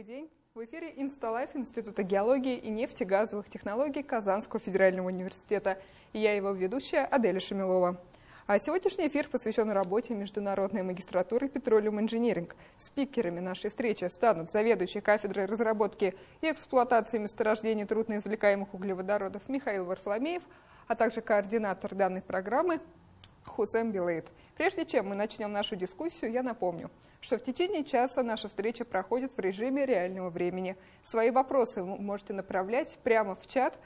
Добрый день. В эфире Инсталайф Института геологии и нефтегазовых технологий Казанского федерального университета. И я его ведущая Аделя Шамилова. А сегодняшний эфир посвящен работе Международной магистратуры Petroleum Engineering. Спикерами нашей встречи станут заведующий кафедрой разработки и эксплуатации месторождений трудноизвлекаемых углеводородов Михаил Варфломеев, а также координатор данной программы Хусем Билейт. Прежде чем мы начнем нашу дискуссию, я напомню, что в течение часа наша встреча проходит в режиме реального времени. Свои вопросы вы можете направлять прямо в чат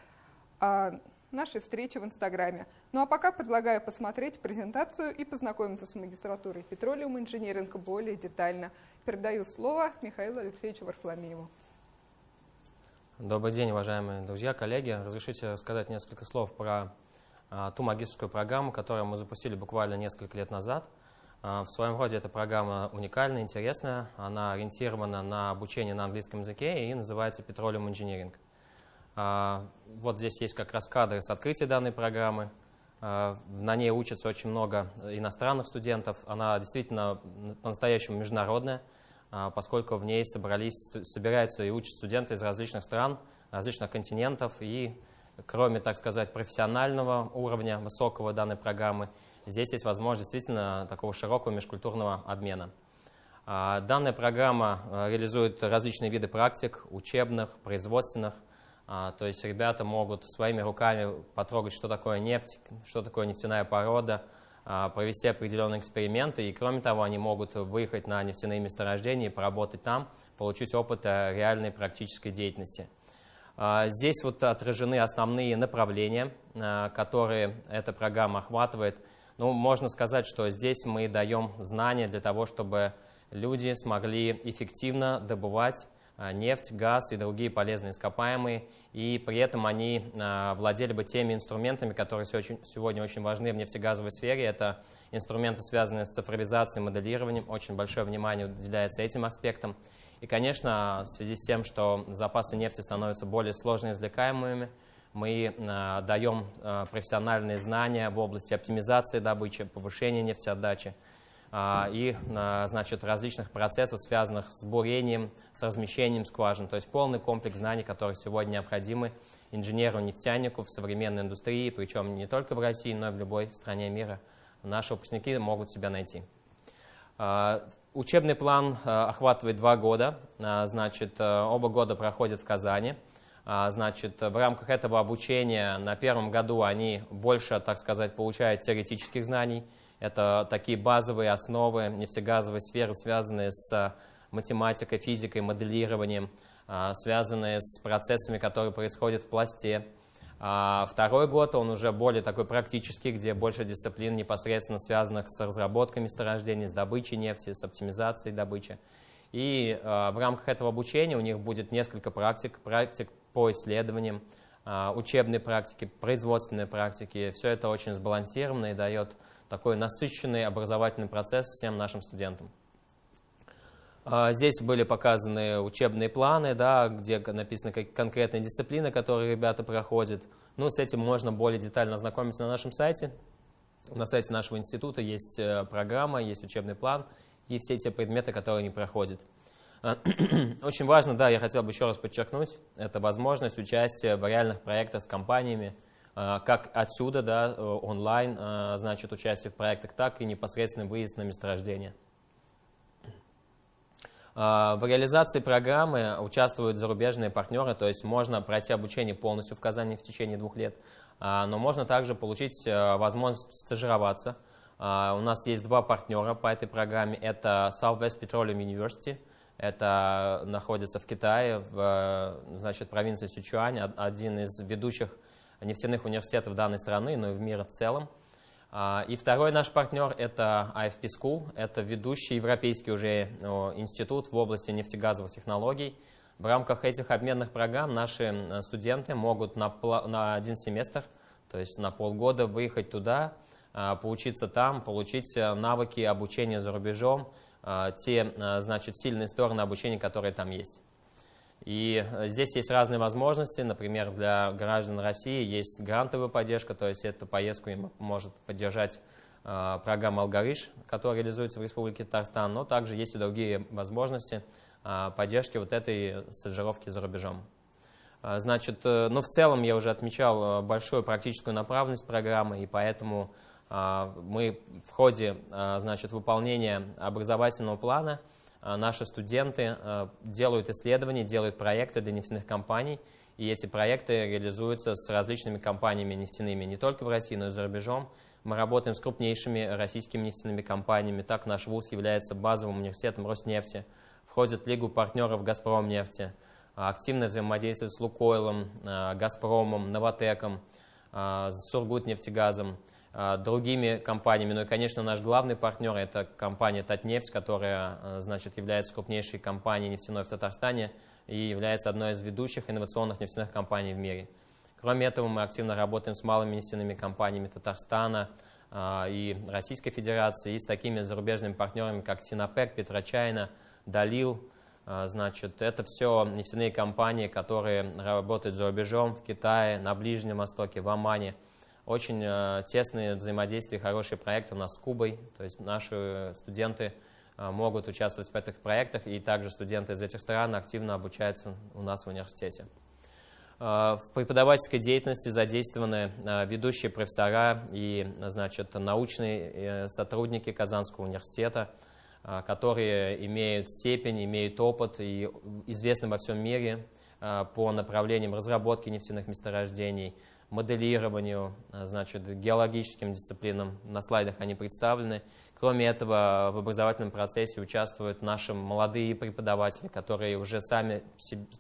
а, нашей встречи в Инстаграме. Ну а пока предлагаю посмотреть презентацию и познакомиться с магистратурой Петролиум инжиниринга более детально. Передаю слово Михаилу Алексеевичу Варфломееву. Добрый день, уважаемые друзья, коллеги. Разрешите сказать несколько слов про ту магистрскую программу, которую мы запустили буквально несколько лет назад. А, в своем роде эта программа уникальная, интересная. Она ориентирована на обучение на английском языке и называется Petroleum Engineering. А, вот здесь есть как раз кадры с открытия данной программы. На ней учатся очень много иностранных студентов. Она действительно по-настоящему международная, поскольку в ней собрались, собираются и учат студенты из различных стран, различных континентов и кроме, так сказать, профессионального уровня высокого данной программы, здесь есть возможность действительно такого широкого межкультурного обмена. А, данная программа а, реализует различные виды практик, учебных, производственных. А, то есть ребята могут своими руками потрогать, что такое нефть, что такое нефтяная порода, провести определенные эксперименты. И кроме того, они могут выехать на нефтяные месторождения и поработать там, получить опыт реальной практической деятельности. А, здесь вот отражены основные направления, а, которые эта программа охватывает. Ну, можно сказать, что здесь мы даем знания для того, чтобы люди смогли эффективно добывать а, нефть, газ и другие полезные ископаемые, и при этом они владели бы теми инструментами, которые сегодня очень важны в нефтегазовой сфере. Это инструменты, связанные с цифровизацией, моделированием. Очень большое внимание уделяется этим аспектам. И, конечно, в связи с тем, что запасы нефти становятся более сложно извлекаемыми, мы э, даем э, профессиональные знания в области оптимизации добычи, повышения нефтеотдачи э, и значит, различных процессов, связанных с бурением, с размещением скважин. То есть полный комплекс знаний, которые сегодня необходимы инженеру-нефтянику в современной индустрии, причем не только в России, но и в любой стране мира. Наши выпускники могут себя найти. А, учебный план а, охватывает два года, а, значит, оба года проходят в Казани. Значит, в рамках этого обучения на первом году они больше, так сказать, получают теоретических знаний. Это такие базовые основы нефтегазовой сферы, связанные с математикой, физикой, моделированием, связанные с процессами, которые происходят в пласте, а второй год, он уже более такой практический, где больше дисциплин непосредственно связанных с разработкой месторождений, с добычей нефти, с оптимизацией добычи. И э, в рамках этого обучения у них будет несколько практик, практик по исследованиям, э, учебные практики, производственные практики. Все это очень сбалансировано и дает такой насыщенный образовательный процесс всем нашим студентам. А, здесь были показаны учебные планы, да, где написаны конкретные дисциплины, которые ребята проходят. Ну, с этим можно более детально ознакомиться на нашем сайте. На сайте нашего института есть э, программа, есть учебный план и все те предметы, которые они проходят. А, очень важно, да, я хотел бы еще раз подчеркнуть, это возможность участия в реальных проектах с компаниями, а, как отсюда, да, э, онлайн, значит, участие в проектах, так и непосредственно выезд на месторождение. А, в реализации программы участвуют зарубежные партнеры, то есть можно пройти обучение полностью в Казани в течение двух лет, а, но можно также получить э, возможность стажироваться. А, у нас есть два партнера по этой программе. Это Southwest Petroleum University, это находится в Китае, в э, значит, провинции Сычуань, один из ведущих нефтяных университетов данной страны, но и в мире в целом. А, и второй наш партнер – это IFP School, это ведущий европейский уже институт в области нефтегазовых технологий. В рамках этих обменных программ наши студенты могут на, один семестр, то есть на полгода выехать туда, а, поучиться там, получить э, навыки обучения за рубежом, а, те значит, сильные стороны обучения, которые там есть. И э, здесь есть разные возможности. Например, для граждан России есть грантовая поддержка, то есть эту поездку им может поддержать э, программа «Алгариш», которая реализуется в Республике Татарстан, но также есть и другие возможности. поддержки вот этой стажировки за рубежом. Значит, ну в целом я уже отмечал большую практическую направленность программы, и поэтому мы в ходе значит, выполнения образовательного плана наши студенты делают исследования, делают проекты для нефтяных компаний, и эти проекты реализуются с различными компаниями нефтяными не только в России, но и за рубежом. Мы работаем с крупнейшими российскими нефтяными компаниями. Так наш ВУЗ является базовым университетом Роснефти, входит в Лигу партнеров «Газпромнефти», активно взаимодействует с «Лукойлом», э, «Газпромом», «Новотеком», э, «Сургутнефтегазом», э, другими компаниями. Ну и, конечно, наш главный партнер – это компания «Татнефть», которая значит, является крупнейшей компанией нефтяной в Татарстане и является одной из ведущих инновационных нефтяных компаний в мире. Кроме этого, мы активно работаем с малыми нефтяными компаниями Татарстана а, и Российской Федерации, и с такими зарубежными партнерами, как Синопек, Петрочайна, Далил. А, значит, это все нефтяные компании, которые работают за рубежом, в Китае, на Ближнем Востоке, в Омане. Очень а, тесные взаимодействия, хорошие проекты у нас с Кубой. То есть наши студенты могут участвовать в этих проектах, и также студенты из этих стран активно обучаются у нас в университете. Э, в преподавательской деятельности задействованы э, ведущие профессора и значит, научные э, сотрудники Казанского университета, которые имеют степень, имеют опыт и известны во всем мире по направлениям разработки нефтяных месторождений, моделированию, значит, геологическим дисциплинам. На слайдах они представлены. Кроме этого, в образовательном процессе участвуют наши молодые преподаватели, которые уже сами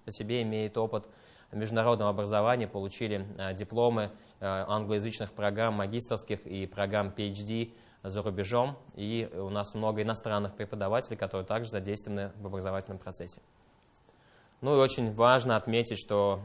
по себе имеют опыт международного образования, получили э, дипломы э, англоязычных программ магистрских и программ PhD за рубежом. И у нас много иностранных преподавателей, которые также задействованы в образовательном процессе. Ну и очень важно отметить, что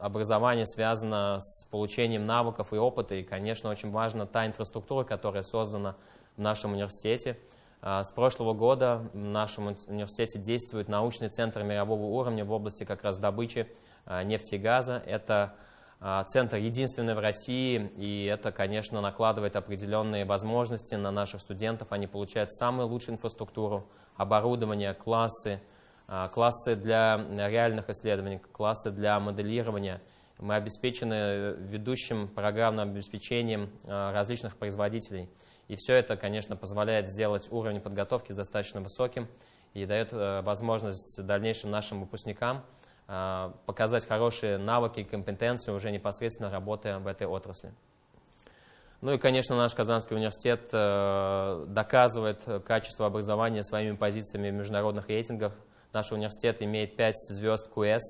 образование связано с получением навыков и опыта, и, конечно, очень важна та инфраструктура, которая создана в нашем университете. С прошлого года в нашем университете действует научный центр мирового уровня в области как раз добычи Э, нефти и газа. Это э, центр единственный в России, и это, конечно, накладывает определенные возможности на наших студентов. Они получают самую лучшую инфраструктуру, оборудование, классы, э, классы для реальных исследований, классы для моделирования. Мы обеспечены ведущим программным обеспечением различных производителей. И все это, конечно, позволяет сделать уровень подготовки достаточно высоким и дает возможность дальнейшим нашим выпускникам – а, показать хорошие навыки и компетенции уже непосредственно работая в этой отрасли. Ну и, конечно, наш Казанский университет э, доказывает качество образования своими позициями в международных рейтингах. Наш университет имеет 5 звезд QS,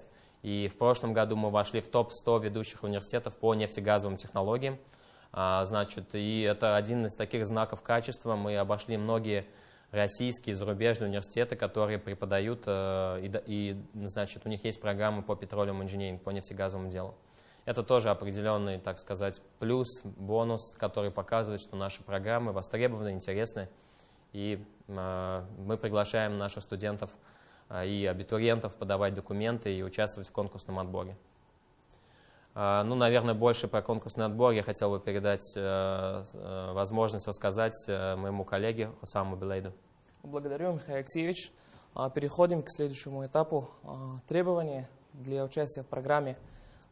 и в прошлом году мы вошли в топ-100 ведущих университетов по нефтегазовым технологиям. А, значит, и это один из таких знаков качества. Мы обошли многие российские, зарубежные университеты, которые преподают, э, и, значит, у них есть программы по петролиум инженеринг, по нефтегазовому делу. Это тоже определенный, так сказать, плюс, бонус, который показывает, что наши программы востребованы, интересны, и э, мы приглашаем наших студентов и абитуриентов подавать документы и участвовать в конкурсном отборе. Э, ну, наверное, больше про конкурсный отбор я хотел бы передать э, э, возможность рассказать моему коллеге Хусаму Белейду. Благодарю, Михаил Алексеевич. А, переходим к следующему этапу. А, требования для участия в программе.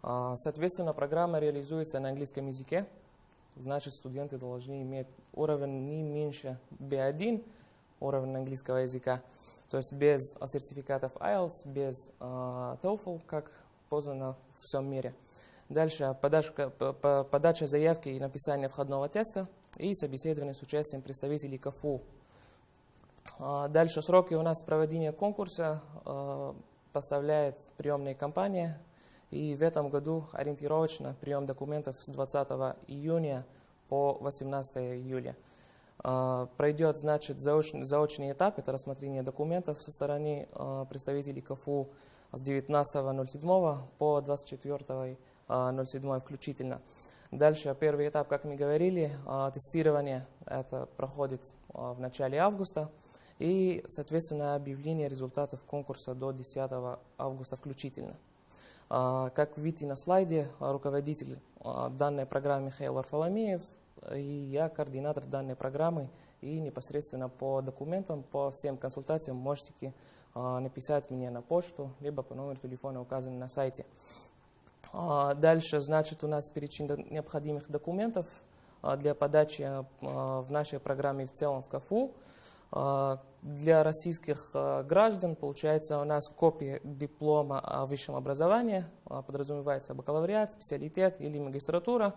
А, соответственно, программа реализуется на английском языке. Значит, студенты должны иметь уровень не меньше B1, уровень английского языка. То есть без сертификатов IELTS, без TOEFL, как познано в всем мире. Дальше подача, подача заявки и написание входного теста и собеседование с участием представителей КФУ. А, дальше сроки у нас проведения конкурса а, поставляет приемная компания. И в этом году ориентировочно прием документов с 20 июня по 18 июля. А, пройдет, значит, заочный, заочный этап, это рассмотрение документов со стороны представителей КФУ с 19.07 по 24 0,7 а, включительно. Дальше первый этап, как мы говорили, а, тестирование это проходит а, в начале августа и, соответственно, объявление результатов конкурса до 10 августа включительно. Как видите на слайде, руководитель данной программы Михаил Варфоломеев и я координатор данной программы и непосредственно по документам, по всем консультациям можете написать мне на почту, либо по номеру телефона, указанному на сайте. Дальше, значит, у нас перечень необходимых документов для подачи в нашей программе в целом в КАФУ. Для российских граждан, получается, у нас копия диплома о высшем образовании, подразумевается бакалавриат, специалитет или магистратура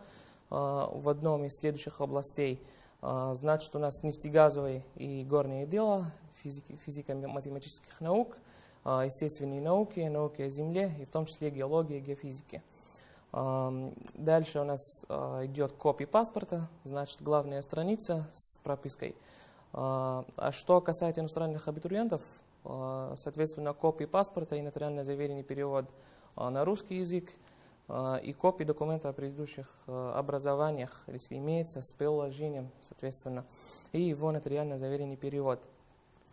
в одном из следующих областей. Значит, у нас нефтегазовые и горные дела, физики, физико-математических наук, естественные науки, науки о Земле, и в том числе геология и геофизики. Дальше у нас идет копия паспорта, значит, главная страница с пропиской – а, что касается иностранных абитуриентов, соответственно, копии паспорта и нотариально заверенный перевод на русский язык и копии документа о предыдущих образованиях, если имеется, с приложением, соответственно, и его нотариально заверенный перевод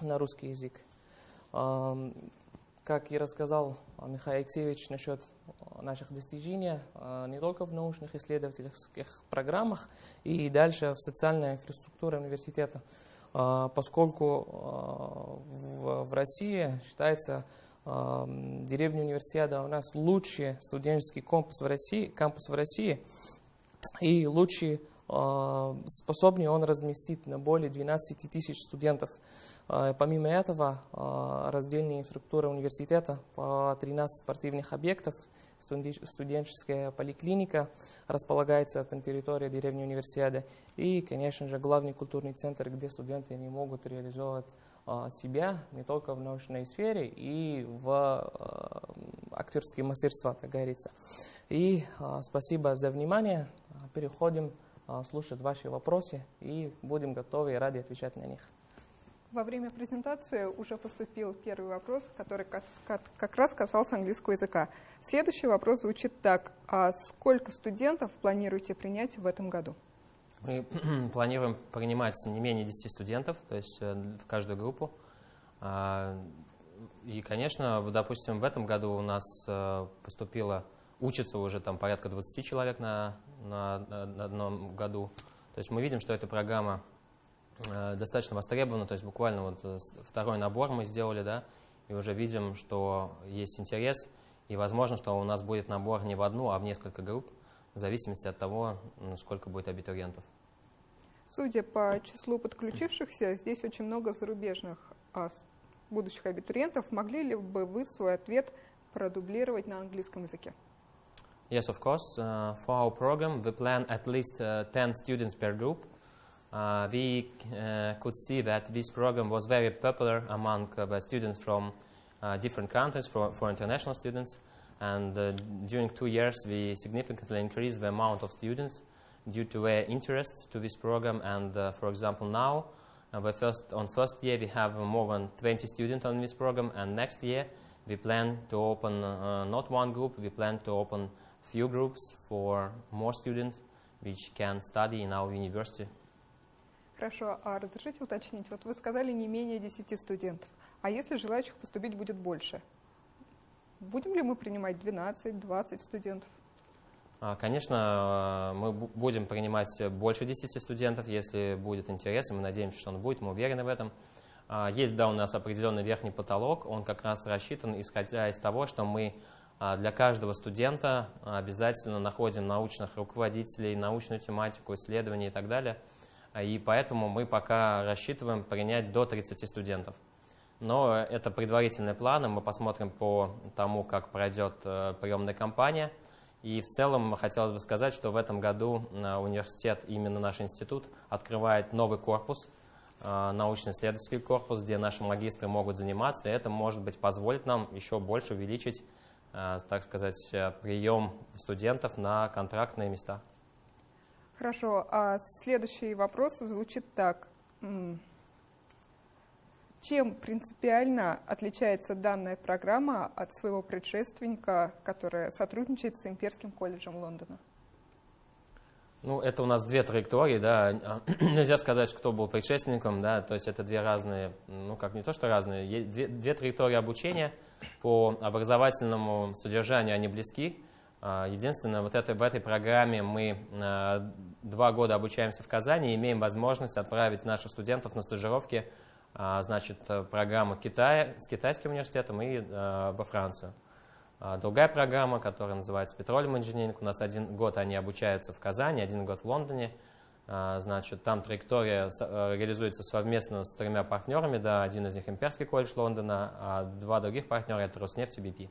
на русский язык. Как и рассказал Михаил Алексеевич насчет наших достижений, не только в научных исследовательских программах, и дальше в социальной инфраструктуре университета. А, поскольку а, в России считается а, деревня универсиада у нас лучший студенческий кампус в России, кампус в России и лучший способнее он разместить на более 12 тысяч студентов. Помимо этого, раздельная инфраструктура университета по 13 спортивных объектов – студенческая поликлиника располагается на территории деревни Универсиады. И, конечно же, главный культурный центр, где студенты не могут реализовать а, себя не только в научной сфере и в а, актерские мастерства, как говорится. И а, спасибо за внимание. Переходим слушать ваши вопросы и будем готовы и рады отвечать на них. Во время презентации уже поступил первый вопрос, который как раз касался английского языка. Следующий вопрос звучит так. А сколько студентов планируете принять в этом году? Мы планируем принимать не менее 10 студентов, то есть э, в каждую группу. А, и, конечно, допустим, в этом году у нас э, поступило, учится уже там порядка 20 человек на, на, на одном году. То есть мы видим, что эта программа Э, достаточно востребовано, то есть буквально вот второй набор мы сделали, да, и уже видим, что есть интерес, и возможно, что у нас будет набор не в одну, а в несколько групп, в зависимости от того, сколько будет абитуриентов. Судя по числу подключившихся, здесь очень много зарубежных а, будущих абитуриентов. Могли ли бы вы свой ответ продублировать на английском языке? Yes, of course. Uh, for our program, we plan at least uh, 10 students per group. uh, we uh, could see that this program was very popular among uh, students from uh, different countries, for, for international students. And uh, during two years, we significantly increased the amount of students due to their interest to this program. And uh, for example, now, the first, on first year, we have more than 20 students on this program. And next year, we plan to open not one group, we plan to open few groups for more students which can study in our university. Хорошо, а разрешите уточнить, вот вы сказали не менее 10 студентов, а если желающих поступить будет больше? Будем ли мы принимать 12-20 студентов? А, конечно, мы будем принимать больше 10 студентов, если будет интерес, и мы надеемся, что он будет, мы уверены в этом. А, есть, да, у нас определенный верхний потолок, он как раз рассчитан, исходя из того, что мы а, для каждого студента обязательно находим научных руководителей, научную тематику, исследования и так далее – и поэтому мы пока рассчитываем принять до 30 студентов. Но это предварительные планы, мы посмотрим по тому, как пройдет э, приемная кампания. И в целом хотелось бы сказать, что в этом году э, университет, именно наш институт, открывает новый корпус, э, научно-исследовательский корпус, где наши магистры могут заниматься, и это, может быть, позволит нам еще больше увеличить, так сказать, прием студентов на контрактные места. Хорошо, а следующий вопрос звучит так. Чем принципиально отличается данная программа от своего предшественника, которая сотрудничает с Имперским колледжем Лондона? Ну, это у нас две траектории, да. Нельзя сказать, кто был предшественником, да, то есть это две разные, ну, как не то, что разные, две, две траектории обучения по образовательному содержанию, они близки, А, единственное, вот это, в этой программе мы а, два года обучаемся в Казани и имеем возможность отправить наших студентов на стажировки значит, в программу Китая, с китайским университетом и во Францию. Другая программа, которая называется Petroleum Engineering, у нас один год они обучаются в Казани, один год в Лондоне. Значит, там траектория реализуется совместно с тремя партнерами, да, один из них Имперский колледж Лондона, а два других партнера это Роснефть и.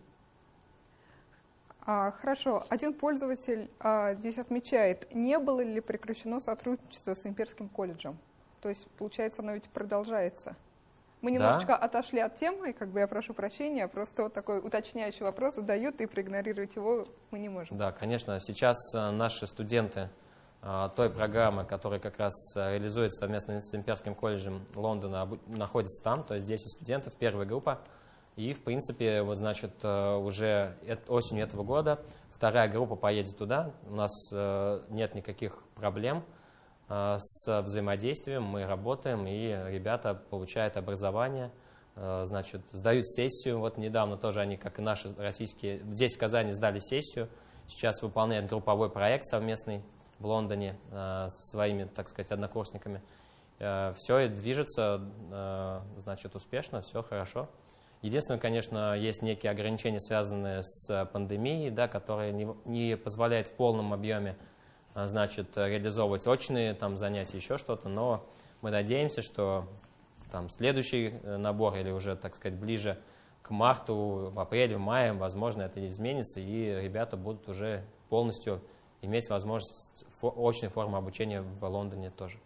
А, хорошо. Один пользователь а, здесь отмечает, не было ли прекращено сотрудничество с Имперским колледжем? То есть, получается, оно ведь продолжается. Мы немножечко да. отошли от темы, как бы я прошу прощения, просто вот такой уточняющий вопрос задают, и проигнорировать его мы не можем. Да, конечно. Сейчас э, наши студенты э, той программы, которая как раз э, реализуется совместно с Имперским колледжем Лондона, находятся там, то есть 10 студентов, первая группа. И, в принципе, вот, значит, уже осенью этого года вторая группа поедет туда. У нас нет никаких проблем с взаимодействием. Мы работаем, и ребята получают образование, значит, сдают сессию. Вот недавно тоже они, как и наши российские, здесь в Казани сдали сессию. Сейчас выполняют групповой проект совместный в Лондоне со своими, так сказать, однокурсниками. Все движется, значит, успешно, все хорошо. Единственное, конечно, есть некие ограничения, связанные с пандемией, да, которые не, не позволяют в полном объеме значит, реализовывать очные там, занятия, еще что-то, но мы надеемся, что там, следующий э, набор или уже, так сказать, ближе к марту, в апреле, в мае, возможно, это изменится, и ребята будут уже полностью иметь возможность очной формы обучения в Лондоне тоже.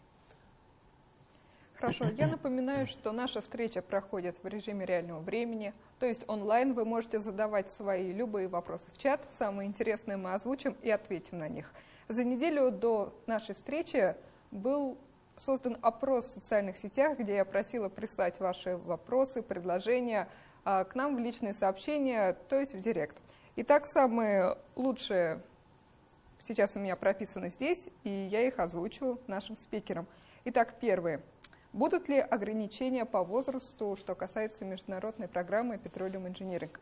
Хорошо, я напоминаю, что наша встреча проходит в режиме реального времени, то есть онлайн вы можете задавать свои любые вопросы в чат, самые интересные мы озвучим и ответим на них. За неделю до нашей встречи был создан опрос в социальных сетях, где я просила прислать ваши вопросы, предложения а, к нам в личные сообщения, то есть в директ. Итак, самые лучшие сейчас у меня прописаны здесь, и я их озвучу нашим спикерам. Итак, первые. Будут ли ограничения по возрасту, что касается международной программы Petroleum Engineering?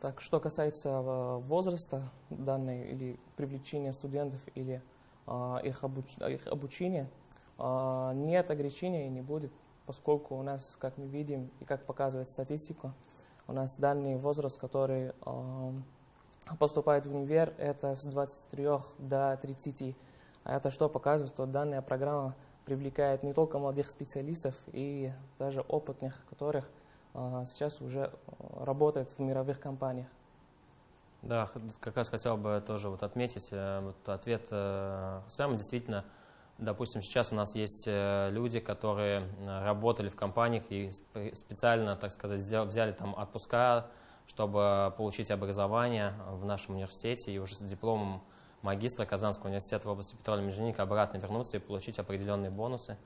Так, что касается э, возраста данной или привлечения студентов или а, их, обуч, их обучения, а, нет ограничений и не будет, поскольку у нас, как мы видим и как показывает статистика, у нас данный возраст, который а, поступает в универ, это с 23 до 30. А это что показывает, что данная программа привлекает не только молодых специалистов и даже опытных, которых сейчас уже а, работают в мировых компаниях. Да, как раз хотел бы тоже вот отметить э, вот ответ э, Сэма. Действительно, допустим, сейчас у нас есть э, люди, которые работали в компаниях и специально, так сказать, взяли там отпуска, чтобы получить образование в нашем университете и уже с дипломом магистра Казанского университета в области петрольной инженерии обратно вернуться и получить определенные бонусы.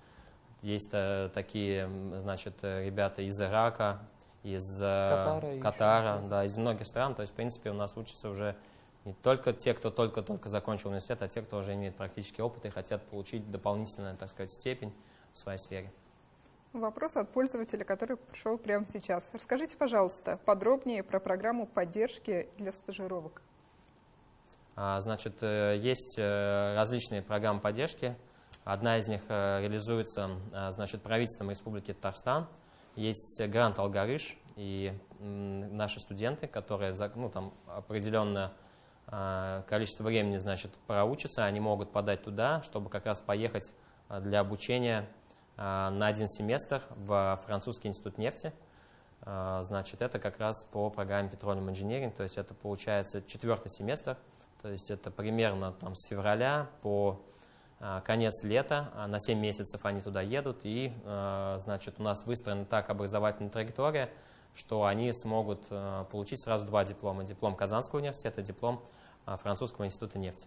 Есть э, такие, значит, ребята из Ирака, из э, Катара, Катара да, из многих стран. То есть, в принципе, у нас учатся уже не только те, кто только-только закончил университет, а те, кто уже имеет практический опыт и хотят получить дополнительную, так сказать, степень в своей сфере. Вопрос от пользователя, который пришел прямо сейчас. Расскажите, пожалуйста, подробнее про программу поддержки для стажировок. А, значит, э, есть э, различные программы поддержки. Одна из них э, реализуется значит, правительством Республики Татарстан. Есть грант «Алгарыш», и наши студенты, которые ну, там определенное количество времени значит, проучатся, они могут подать туда, чтобы как раз поехать для обучения на один семестр в французский институт нефти. Значит, это как раз по программе Petroleum Engineering, то есть это получается четвертый семестр – то есть это примерно там, с февраля по конец лета, а на 7 месяцев они туда едут, и а, значит, у нас выстроена так образовательная траектория, что они смогут а, получить сразу два диплома. Диплом Казанского университета, диплом Французского института нефти.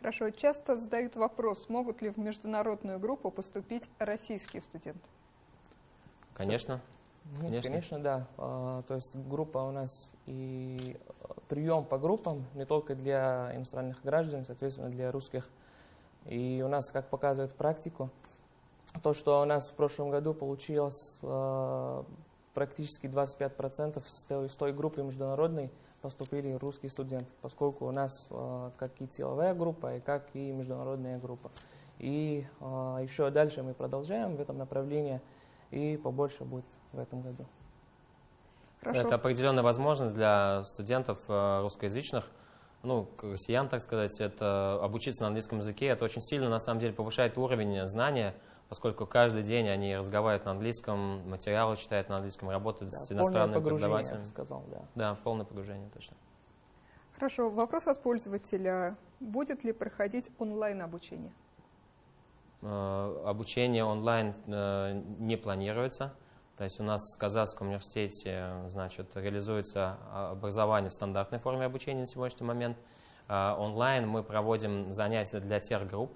Хорошо. Часто задают вопрос, могут ли в международную группу поступить российские студенты? Конечно. Нет, конечно. конечно, да. А, то есть группа у нас и а, прием по группам не только для иностранных граждан, соответственно, для русских. И у нас, как показывает практику, то, что у нас в прошлом году получилось а, практически 25% с той, с той группы международной поступили русские студенты, поскольку у нас э, как и целевая группа, и как и международная группа. И э, еще дальше мы продолжаем в этом направлении, и побольше будет в этом году. Хорошо. Это определенная возможность для студентов э, русскоязычных, ну, россиян, так сказать, это обучиться на английском языке. Это очень сильно, на самом деле, повышает уровень знания, поскольку каждый день они разговаривают на английском, материалы читают на английском, работают да, с иностранными преподавателями. сказал, да. Да, полное погружение, точно. Хорошо, вопрос от пользователя. Будет ли проходить онлайн-обучение? Э, обучение онлайн э, не планируется. То есть у нас в Казахском университете значит, реализуется образование в стандартной форме обучения на сегодняшний момент. Э, онлайн мы проводим занятия для тех групп,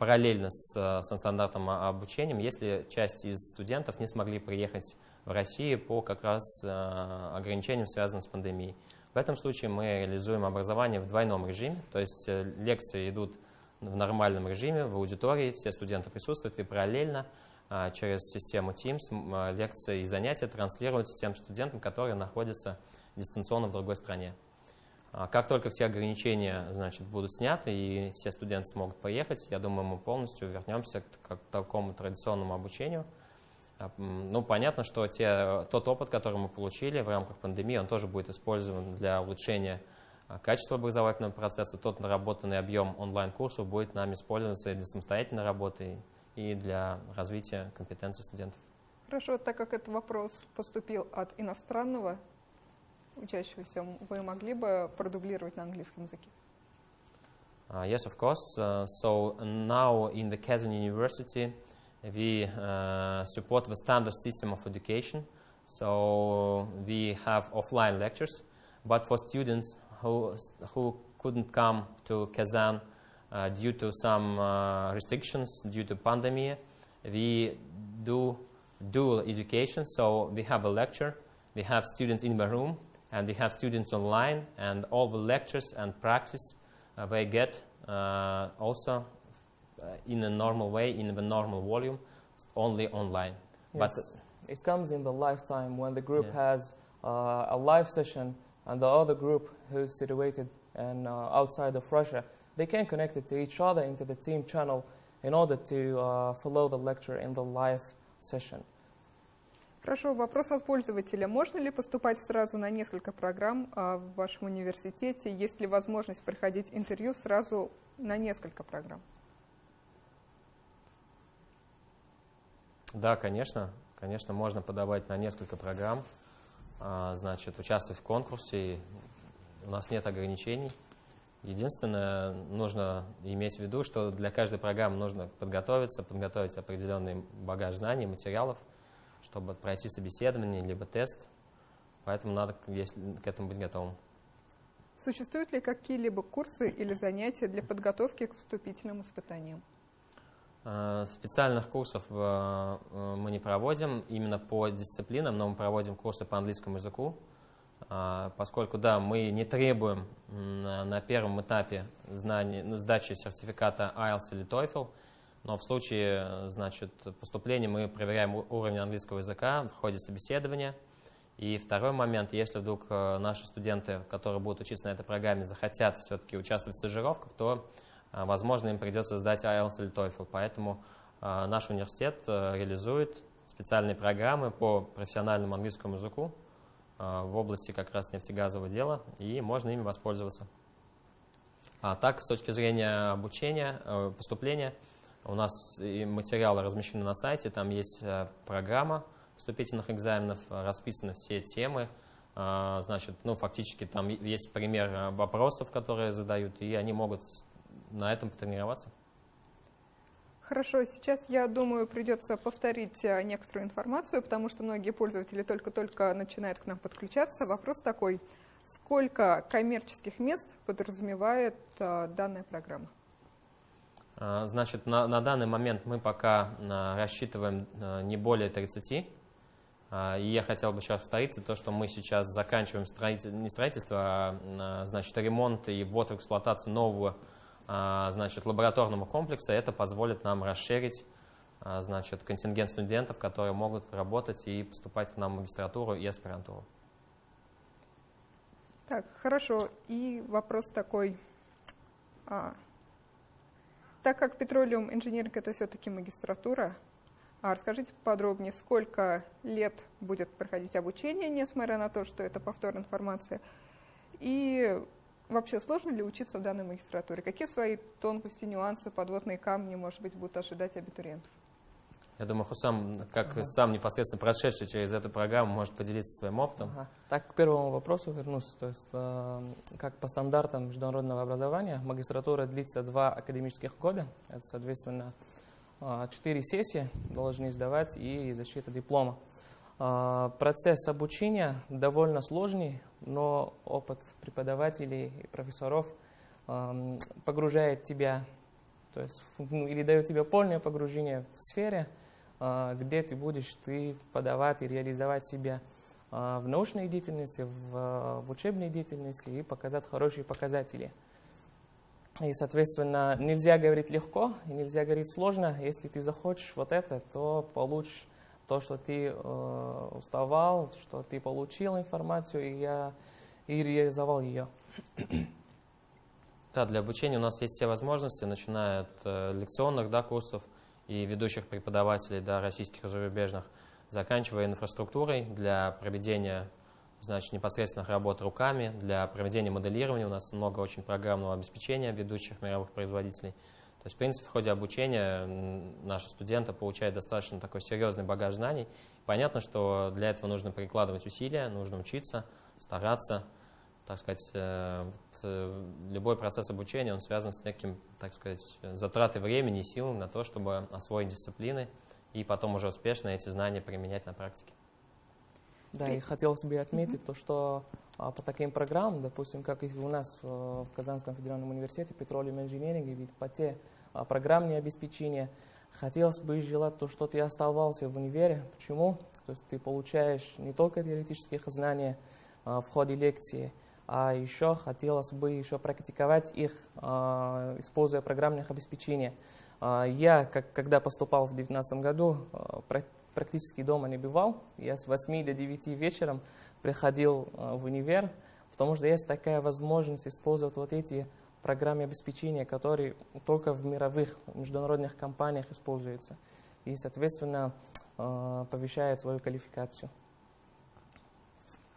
параллельно с, со стандартным обучением, если часть из студентов не смогли приехать в Россию по как раз ограничениям, связанным с пандемией. В этом случае мы реализуем образование в двойном режиме, то есть лекции идут в нормальном режиме, в аудитории, все студенты присутствуют, и параллельно а, через систему Teams а, лекции и занятия транслируются тем студентам, которые находятся дистанционно в другой стране. А, как только все ограничения значит, будут сняты и все студенты смогут поехать, я думаю, мы полностью вернемся к, такому традиционному обучению. Ну, понятно, что те, тот опыт, который мы получили в рамках пандемии, он тоже будет использован для улучшения а качество образовательного процесса, тот наработанный объем онлайн-курсов будет нам использоваться и для самостоятельной работы, и для развития компетенций студентов. Хорошо, так как этот вопрос поступил от иностранного учащегося, вы могли бы продублировать на английском языке? Uh, yes, of course. Uh, so now in the Kazan University, we uh, support the standard system of education. So we have offline lectures, but for students who, who couldn't come to Kazan uh, due to some uh, restrictions due to pandemic. We do dual education, so we have a lecture, we have students in the room, and we have students online, and all the lectures and practice uh, they get uh, also uh, in a normal way, in the normal volume, only online. Yes. But it comes in the lifetime when the group yeah. has uh, a live session and the other group who's situated and, uh, outside of Russia, they can connect it to each other into the team channel in order to uh, follow the lecture in the live session. Хорошо, вопрос от пользователя. Можно ли поступать сразу на несколько программ а, в вашем университете? Есть ли возможность проходить интервью сразу на несколько программ? Да, конечно. Конечно, можно подавать на несколько программ. А, значит, участвовать в конкурсе. У нас нет ограничений. Единственное, нужно иметь в виду, что для каждой программы нужно подготовиться, подготовить определенный багаж знаний, материалов, чтобы пройти собеседование либо тест. Поэтому надо к этому быть готовым. Существуют ли какие-либо курсы или занятия для подготовки к вступительным испытаниям? Э, специальных курсов э, э, мы не проводим именно по дисциплинам, но мы проводим курсы по английскому языку, поскольку, да, мы не требуем на первом этапе знаний, ну, сдачи сертификата IELTS или TOEFL, но в случае значит, поступления мы проверяем уровень английского языка в ходе собеседования. И второй момент, если вдруг наши студенты, которые будут учиться на этой программе, захотят все-таки участвовать в стажировках, то а, возможно, им придется сдать IELTS или TOEFL. Поэтому а, наш университет э, реализует специальные программы по профессиональному английскому языку а, в области как раз нефтегазового дела, и можно ими воспользоваться. А так, с точки зрения обучения, э, поступления, у нас материалы размещены на сайте, там есть э, программа вступительных экзаменов, расписаны все темы, значит, ну, фактически там есть пример вопросов, которые задают, и они могут на этом потренироваться. Хорошо, сейчас, я думаю, придется повторить э, некоторую информацию, потому что многие пользователи только-только начинают к нам подключаться. Вопрос такой, сколько коммерческих мест подразумевает э, данная программа? А, значит, на, на данный момент мы пока э, рассчитываем не более 30. А, и я хотел бы сейчас повторить то, что мы сейчас заканчиваем строитель, не строительство, а значит, ремонт и ввод в эксплуатацию нового а, значит, лабораторного комплекса. Это позволит нам расширить значит, контингент студентов, которые могут работать и поступать к нам в магистратуру и аспирантуру. Так, хорошо. И вопрос такой. А, так как Petroleum Engineering это все-таки магистратура, а расскажите подробнее, сколько лет будет проходить обучение, несмотря на то, что это повторная информация, и вообще сложно ли учиться в данной магистратуре? Какие свои тонкости, нюансы, подводные камни, может быть, будут ожидать абитуриентов? Я думаю, Хусам, как ага. сам непосредственно прошедший через эту программу, может поделиться своим опытом. Ага. Так, к первому вопросу вернусь. То есть, э, как по стандартам международного образования, магистратура длится два академических года. Это, соответственно, э, четыре сессии должны сдавать и защита диплома. Э, процесс обучения довольно сложный, но опыт преподавателей и профессоров э, погружает тебя, то есть, ну, или дает тебе полное погружение в сфере, а, где ты будешь ты подавать и реализовать себя а, в научной деятельности, в, в учебной деятельности и показать хорошие показатели. И, соответственно, нельзя говорить легко, и нельзя говорить сложно. Если ты захочешь вот это, то получишь то, что ты э, уставал, что ты получил информацию, и я и реализовал ее. Да, для обучения у нас есть все возможности, начиная от э, лекционных да, курсов, и ведущих преподавателей, да, российских и зарубежных, заканчивая инфраструктурой для проведения значит, непосредственных работ руками, для проведения моделирования. У нас много очень программного обеспечения ведущих мировых производителей. То есть, в принципе, в ходе обучения наши студенты получают достаточно такой серьезный багаж знаний. Понятно, что для этого нужно прикладывать усилия, нужно учиться, стараться, так сказать, э, э, любой процесс обучения, он связан с неким, так сказать, затратой времени и сил на то, чтобы освоить дисциплины и потом уже успешно эти знания применять на практике. Да, и хотелось бы отметить то, что а, по таким программам, допустим, как у нас в, в Казанском федеральном университете Petroleum Engineering, ведь по те программные обеспечения, хотелось бы желать то, что ты оставался в универе. Почему? То есть ты получаешь не только теоретические знания а, в ходе лекции, а еще хотелось бы еще практиковать их, а, используя программных обеспечений. А, я, как, когда поступал в 2019 году, практически дома не бывал. Я с 8 до 9 вечером приходил в универ, потому что есть такая возможность использовать вот эти программы обеспечения, которые только в мировых международных компаниях используются. И, соответственно, повышает свою квалификацию.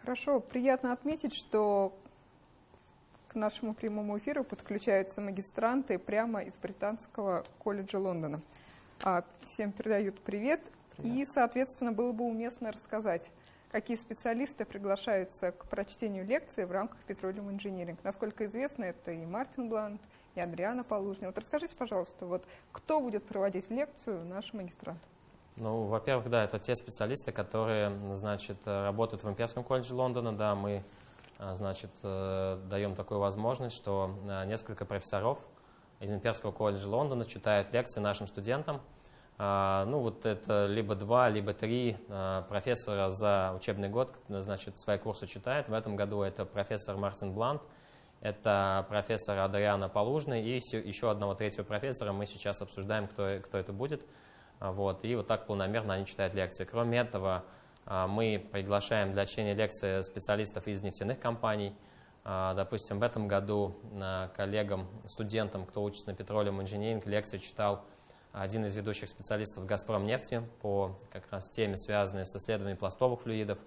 Хорошо, приятно отметить, что к нашему прямому эфиру подключаются магистранты прямо из Британского колледжа Лондона. А, всем передают привет. привет. И, соответственно, было бы уместно рассказать, какие специалисты приглашаются к прочтению лекции в рамках Petroleum Engineering. Насколько известно, это и Мартин Блант, и Адриана Полужня. Вот расскажите, пожалуйста, вот кто будет проводить лекцию нашим магистрантам? Ну, во-первых, да, это те специалисты, которые, значит, работают в Имперском колледже Лондона, да, мы, а, значит, э, даем такую возможность, что э, несколько профессоров из Имперского колледжа Лондона читают лекции нашим студентам. А, ну, вот это либо два, либо три а, профессора за учебный год, значит, свои курсы читают. В этом году это профессор Мартин Блант, это профессор Адриана Полужный и еще одного третьего профессора мы сейчас обсуждаем, кто, кто это будет. А, вот, и вот так полномерно они читают лекции. Кроме этого, мы приглашаем для чтения лекции специалистов из нефтяных компаний. Допустим, в этом году коллегам, студентам, кто учится на Petroleum Engineering, лекции читал один из ведущих специалистов «Газпром нефти» по как раз теме, связанной с исследованием пластовых флюидов.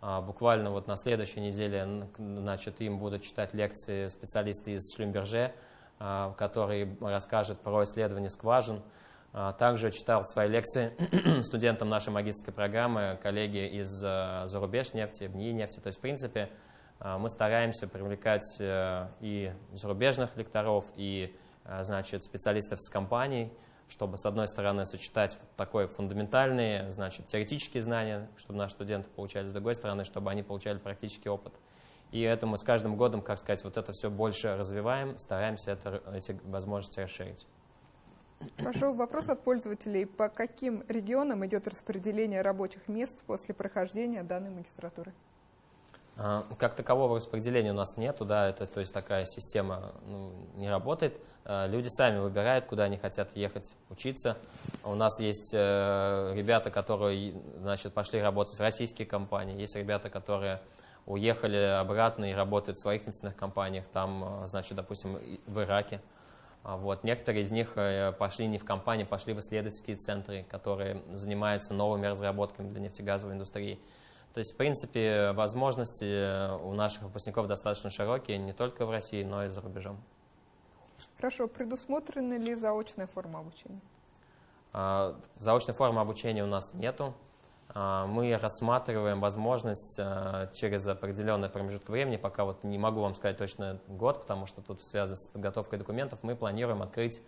Буквально вот на следующей неделе значит, им будут читать лекции специалисты из Шлюмберже, которые расскажут про исследование скважин, а, также читал свои лекции студентам нашей магистрской программы, коллеги из зарубеж нефти, БНИ нефти. То есть, в принципе, а, мы стараемся привлекать э, и зарубежных лекторов, и значит, специалистов из компаний, чтобы, с одной стороны, сочетать такое фундаментальные, значит, теоретические знания, чтобы наши студенты получали, с другой стороны, чтобы они получали практический опыт. И это мы с каждым годом, как сказать, вот это все больше развиваем, стараемся это, эти возможности расширить. Прошу вопрос от пользователей. По каким регионам идет распределение рабочих мест после прохождения данной магистратуры? А, как такового распределения у нас нету, да, это, то есть такая система ну, не работает. А, люди сами выбирают, куда они хотят ехать учиться. У нас есть э, ребята, которые значит, пошли работать в российские компании, есть ребята, которые уехали обратно и работают в своих нефтяных компаниях, там, значит, допустим, в Ираке. Вот. Некоторые из них э, пошли не в компании, пошли в исследовательские центры, которые занимаются новыми разработками для нефтегазовой индустрии. То есть, в принципе, возможности э, у наших выпускников достаточно широкие, не только в России, но и за рубежом. Хорошо. Предусмотрена ли заочная форма обучения? А, заочной формы обучения у нас нету. А, мы рассматриваем возможность а, через определенный промежуток времени, пока вот не могу вам сказать точно год, потому что тут связано с подготовкой документов, мы планируем открыть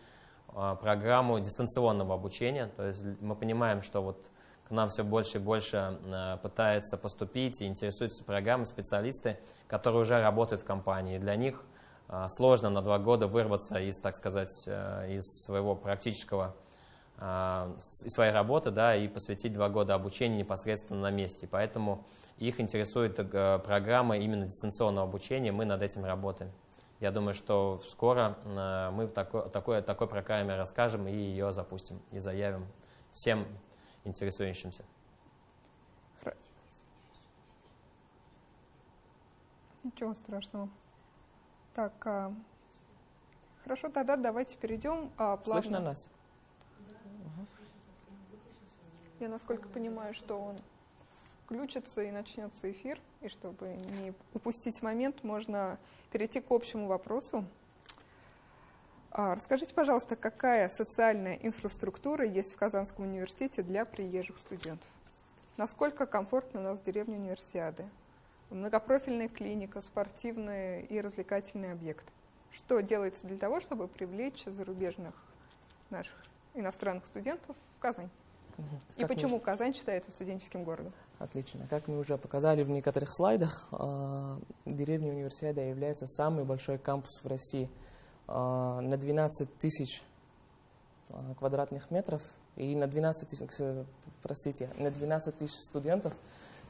программу дистанционного обучения. То есть мы понимаем, что вот нам все больше и больше э, пытается поступить и интересуются программы специалисты, которые уже работают в компании. Для них э, сложно на два года вырваться из, так сказать, э, из своего практического из своей работы да, и посвятить два года обучению непосредственно на месте. Поэтому их интересует программа именно дистанционного обучения, мы над этим работаем. Я думаю, что скоро мы такой, такой, такой программе расскажем и ее запустим, и заявим всем интересующимся. Ничего страшного. Так, а, хорошо, тогда давайте перейдем а, плавно. Слышно нас? Я насколько понимаю, что он включится и начнется эфир, и чтобы не упустить момент, можно перейти к общему вопросу. А, расскажите, пожалуйста, какая социальная инфраструктура есть в Казанском университете для приезжих студентов? Насколько комфортно у нас в деревне универсиады? Многопрофильная клиника, спортивный и развлекательный объект. Что делается для того, чтобы привлечь зарубежных наших иностранных студентов в Казань? Угу. И почему мы... Казань считается студенческим городом? Отлично. Как мы уже показали в некоторых слайдах, э, деревня Универсиада является самый большой кампус в России – а, на 12 тысяч а, квадратных метров и на 12 тысяч, простите, на 12 тысяч студентов.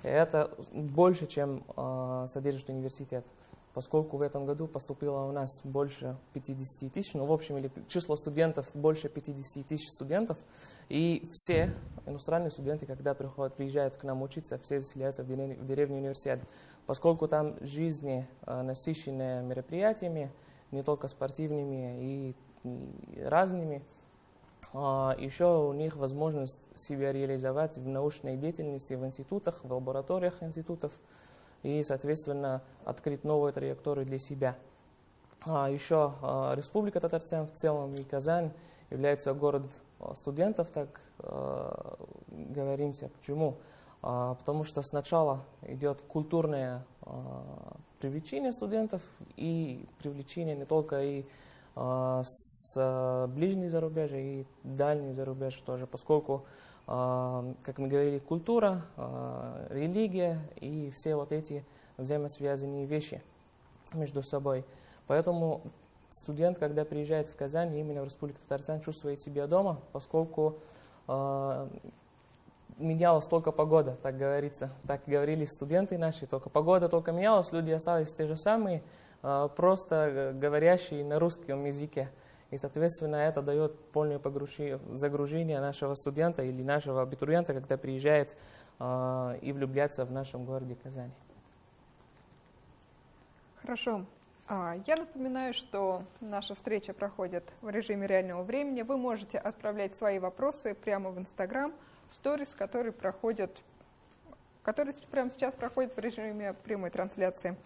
Это больше, чем э, содержит университет, поскольку в этом году поступило у нас больше 50 тысяч, ну, в общем, или число студентов больше 50 тысяч студентов, и все иностранные студенты, когда приходят, приезжают к нам учиться, все заселяются в деревню, в деревню университет, поскольку там жизни насыщенные мероприятиями, не только спортивными и, разными. А, еще у них возможность себя реализовать в научной деятельности в институтах, в лабораториях институтов и, соответственно, открыть новую траекторию для себя. А, еще а, Республика Татарстан в целом и Казань является город студентов, так говоримся. Почему? Потому что сначала идет культурное а, привлечение студентов и привлечение не только и а, с ближней зарубежья и дальней зарубежья тоже, поскольку, как мы говорили, культура, религия и все вот эти взаимосвязанные вещи между собой. Поэтому студент, когда приезжает в Казань, именно в Республику Татарстан, чувствует себя дома, поскольку менялась только погода, так говорится. Так говорили студенты наши, только погода только менялась, люди остались те же самые, а, просто говорящие на русском языке. И, соответственно, это дает полное загружение нашего студента или нашего абитуриента, когда приезжает а, и влюбляется в нашем городе Казани. Хорошо. А, я напоминаю, что наша встреча проходит в режиме реального времени. Вы можете отправлять свои вопросы прямо в Инстаграм – сторис, которые проходят, которые прямо сейчас проходят в режиме прямой трансляции.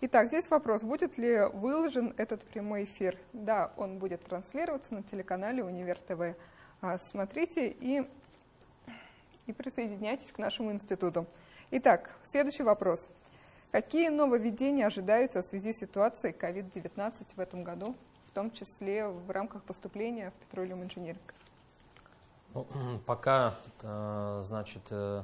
Итак, здесь вопрос, будет ли выложен этот прямой эфир? Да, он будет транслироваться на телеканале Универ ТВ. А, смотрите и, и присоединяйтесь к нашему институту. Итак, следующий вопрос. Какие нововведения ожидаются в связи с ситуацией COVID-19 в этом году, в том числе в рамках поступления в Petroleum Engineering? Ну, пока, э, значит, э,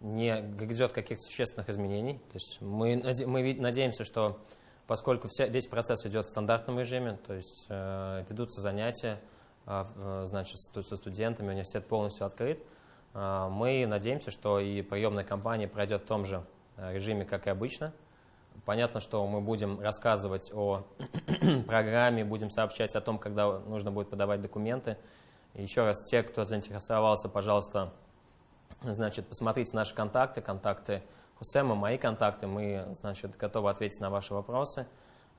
не грядет каких-то существенных изменений. То есть мы, мы надеемся, что поскольку вся, весь процесс идет в стандартном режиме, то есть э, ведутся занятия, значит, со студентами, университет полностью открыт, мы надеемся, что и приемная кампания пройдет в том же режиме, как и обычно. Понятно, что мы будем рассказывать о программе, будем сообщать о том, когда нужно будет подавать документы. Еще раз, те, кто заинтересовался, пожалуйста, значит, посмотрите наши контакты, контакты Хусема, мои контакты. Мы, значит, готовы ответить на ваши вопросы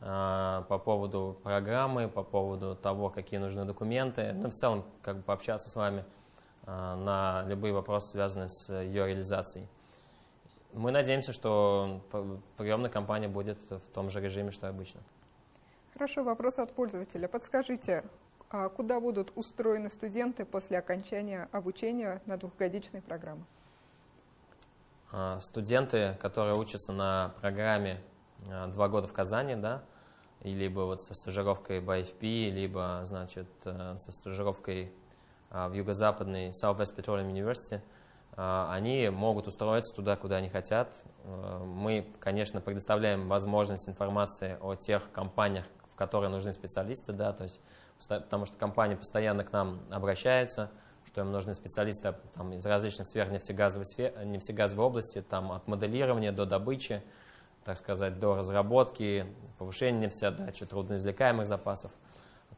э, по поводу программы, по поводу того, какие нужны документы. Ну, в целом, как бы пообщаться с вами э, на любые вопросы, связанные с ее реализацией. Мы надеемся, что приемная кампания будет в том же режиме, что обычно. Хорошо, вопрос от пользователя. Подскажите, а куда будут устроены студенты после окончания обучения на двухгодичной программе? А, студенты, которые учатся на программе а, два года в Казани, да, либо вот со стажировкой в IFP, либо, значит, э, со стажировкой в юго-западной Southwest Petroleum University – а, они могут устроиться туда, куда они хотят. А, мы, конечно, предоставляем возможность информации о тех компаниях, в которые нужны специалисты, да, то есть, потому что компании постоянно к нам обращаются, что им нужны специалисты там, из различных сфер нефтегазовой, сфер, нефтегазовой области, там, от моделирования до добычи, так сказать, до разработки, повышения нефтеотдачи, трудноизвлекаемых запасов.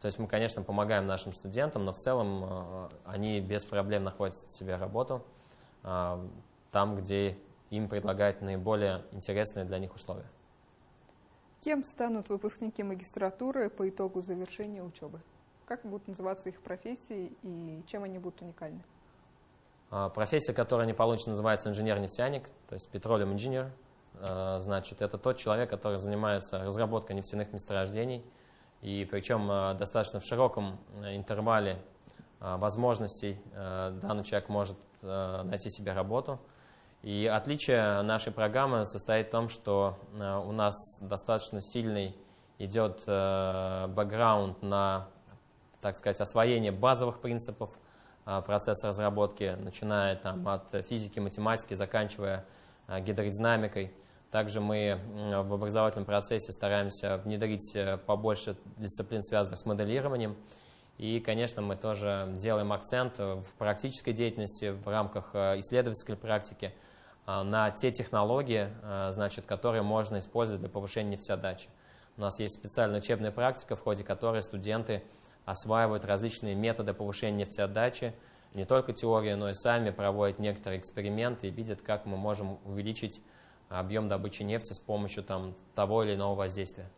То есть мы, конечно, помогаем нашим студентам, но в целом а, они без проблем находят себе работу. А, там, где им предлагают наиболее интересные для них условия. Кем станут выпускники магистратуры по итогу завершения учебы? Как будут называться их профессии и чем они будут уникальны? А, профессия, которую они получат, называется инженер-нефтяник, то есть petroleum engineer. А, значит, это тот человек, который занимается разработкой нефтяных месторождений, и причем достаточно в широком э, интервале возможностей данный человек может Э, найти себе работу. И отличие нашей программы состоит в том, что э, у нас достаточно сильный идет э, бэкграунд на, так сказать, освоение базовых принципов процесса разработки, начиная там, от физики, математики, заканчивая гидродинамикой. Также мы в образовательном процессе стараемся внедрить побольше дисциплин, связанных с моделированием. И, конечно, мы тоже делаем акцент в практической деятельности, в рамках э, исследовательской практики э, на те технологии, э, значит, которые можно использовать для повышения нефтеотдачи. У нас есть специальная учебная практика, в ходе которой студенты осваивают различные методы повышения нефтеотдачи, не только теорию, но и сами проводят некоторые эксперименты и видят, как мы можем увеличить объем добычи нефти с помощью там, того или иного воздействия.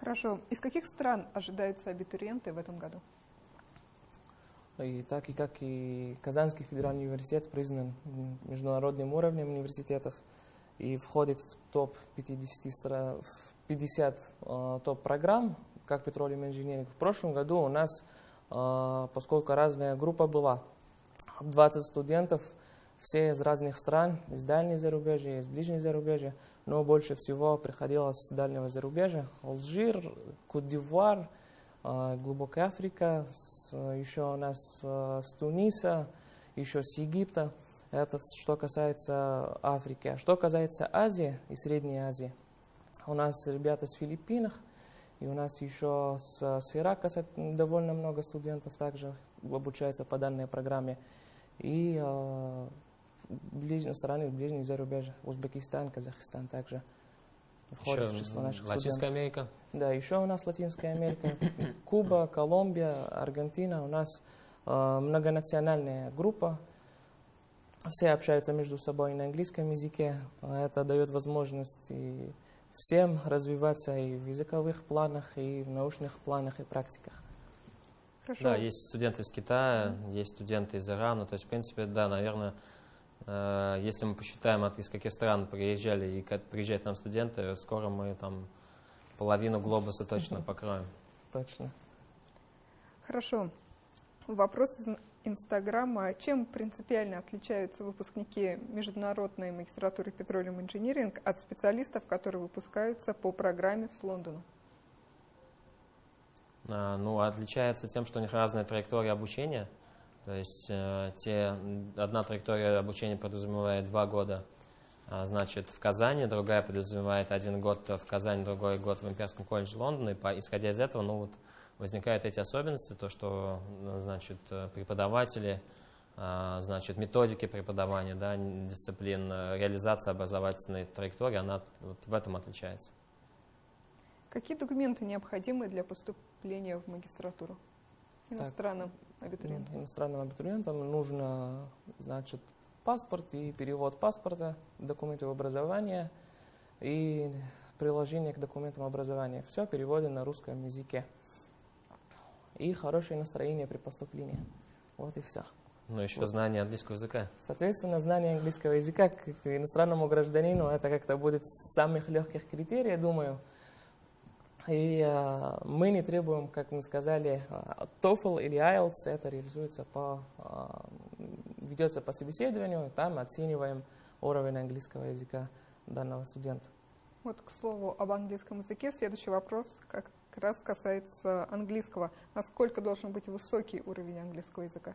Хорошо. Из каких стран ожидаются абитуриенты в этом году? И так и как и Казанский федеральный университет признан международным уровнем университетов и входит в топ-50 50 э, топ-программ, как Petroleum Engineering. В прошлом году у нас, э, поскольку разная группа была, 20 студентов, все из разных стран, из дальней зарубежья, из ближней зарубежья, но больше всего приходилось с дальнего зарубежья. Алжир, Кот-д'Ивуар, э, глубокая Африка, еще у нас э, с Туниса, еще с Египта. Это что касается Африки. А что касается Азии и Средней Азии, у нас ребята с Филиппинах, и у нас еще с, с Ирака довольно много студентов также обучаются по данной программе. И э, ближней страны, ближних зарубежья, Узбекистан, Казахстан также входят еще в число наших Латинская студентов. Америка? Да, еще у нас Латинская Америка, Куба, Колумбия, Аргентина. У нас э, многонациональная группа. Все общаются между собой на английском языке. Это дает возможность и всем развиваться и в языковых планах, и в научных планах и практиках. Хорошо. Да, есть студенты из Китая, есть студенты из Ирана. То есть, в принципе, да, наверное, если мы посчитаем, от из каких стран приезжали и как приезжают нам студенты, скоро мы там половину глобуса точно покроем. Точно. Хорошо. Вопрос из Инстаграма. Чем принципиально отличаются выпускники международной магистратуры Petroleum Engineering от специалистов, которые выпускаются по программе с Лондона? А, ну, отличается тем, что у них разная траектория обучения – то есть э, те, одна траектория обучения подразумевает два года, э, значит, в Казани, другая подразумевает один год в Казани, другой год в Имперском колледже Лондона. И по, исходя из этого, ну вот, возникают эти особенности, то, что, ну, значит, преподаватели а, значит, методики преподавания, да, дисциплин, реализация образовательной траектории, она вот в этом отличается. Какие документы необходимы для поступления в магистратуру иностранным так, абитуриентам? Иностранным абитуриентам нужно, значит, паспорт и перевод паспорта, документы в образование и приложение к документам образования. Все переводено на русском языке. И хорошее настроение при поступлении. Вот и все. Ну, еще вот. знание английского языка. Соответственно, знание английского языка к иностранному гражданину, это как-то будет с самых легких критерий, я думаю. И э, мы не требуем, как мы сказали, TOEFL или IELTS, это реализуется по, э, ведется по собеседованию, там оцениваем уровень английского языка данного студента. Вот, к слову, об английском языке, следующий вопрос как раз касается английского. Насколько должен быть высокий уровень английского языка?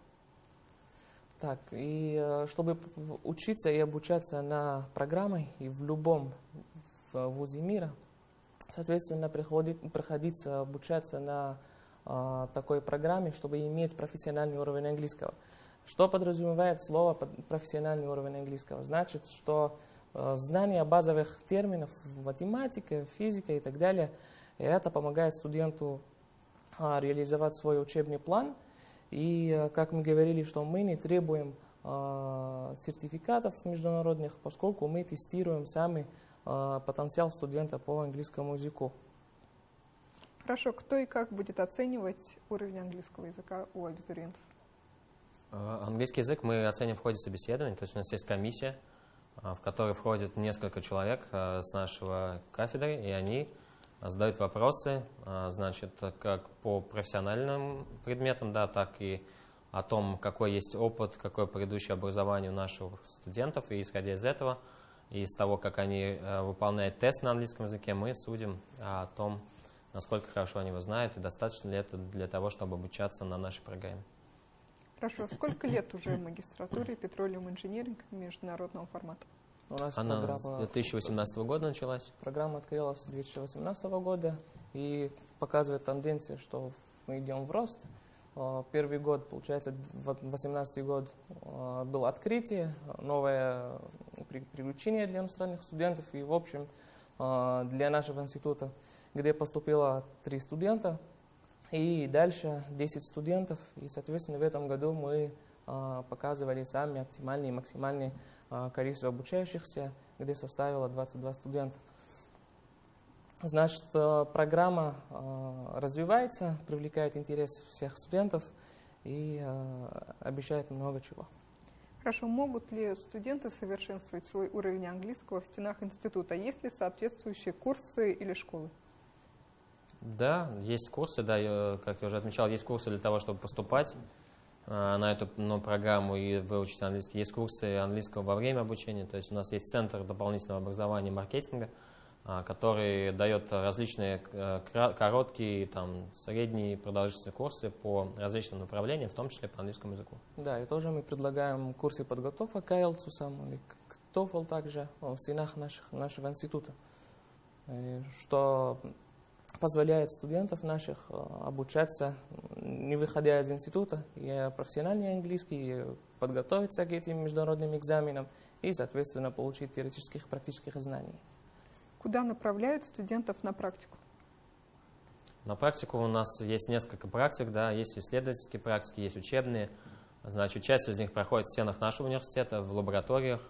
Так, и э, чтобы учиться и обучаться на программы и в любом вузе мира, соответственно, приходит, приходится обучаться на э, такой программе, чтобы иметь профессиональный уровень английского. Что подразумевает слово профессиональный уровень английского? Значит, что э, знание базовых терминов математика, физика и так далее, и это помогает студенту э, реализовать свой учебный план – и, э, как мы говорили, что мы не требуем сертификатов международных, поскольку мы тестируем сами потенциал студента по английскому языку. Хорошо, кто и как будет оценивать уровень английского языка у абитуриентов? Английский язык мы оценим в ходе собеседования, то есть у нас есть комиссия, в которой входит несколько человек с нашего кафедры, и они задают вопросы, значит, как по профессиональным предметам, да, так и о том, какой есть опыт, какое предыдущее образование у наших студентов, и исходя из этого, и из того, как они э, выполняют тест на английском языке, мы судим о том, насколько хорошо они его знают, и достаточно ли это для того, чтобы обучаться на нашей программе. Хорошо. Сколько лет уже в магистратуре Petroleum Engineering международного формата? У нас Она программа, с 2018 года началась? Программа открылась с 2018 года и показывает тенденцию, что мы идем в рост. А, первый год, получается, 2018 год а, было открытие, новое приключение для иностранных студентов и, в общем, а, для нашего института, где поступило три студента, и дальше 10 студентов, и, соответственно, в этом году мы показывали сами оптимальные и максимальные а, количество обучающихся, где составило 22 студента. Значит, программа развивается, привлекает интерес всех студентов и обещает много чего. Хорошо, могут ли студенты совершенствовать свой уровень английского в стенах института? Есть ли соответствующие курсы или школы? Да, есть курсы, да, как я уже отмечал, есть курсы для того, чтобы поступать Э, на эту ну, программу и выучить английский. Есть курсы английского во время обучения, то есть у нас есть Центр дополнительного образования и маркетинга, который дает различные э, короткие, там, средние продолжительные курсы по различным направлениям, в том числе по английскому языку. Да, и тоже мы предлагаем курсы подготовки к IELTS самому, или к TOEFL также в стенах наших, нашего института, что позволяет студентов наших обучаться, не выходя из института, и профессиональный английский, подготовиться к этим международным экзаменам и, соответственно, получить теоретических практических знаний. Куда направляют студентов на практику? На практику у нас есть несколько практик, да, есть исследовательские практики, есть учебные. Значит, часть из них проходит в стенах нашего университета, в лабораториях,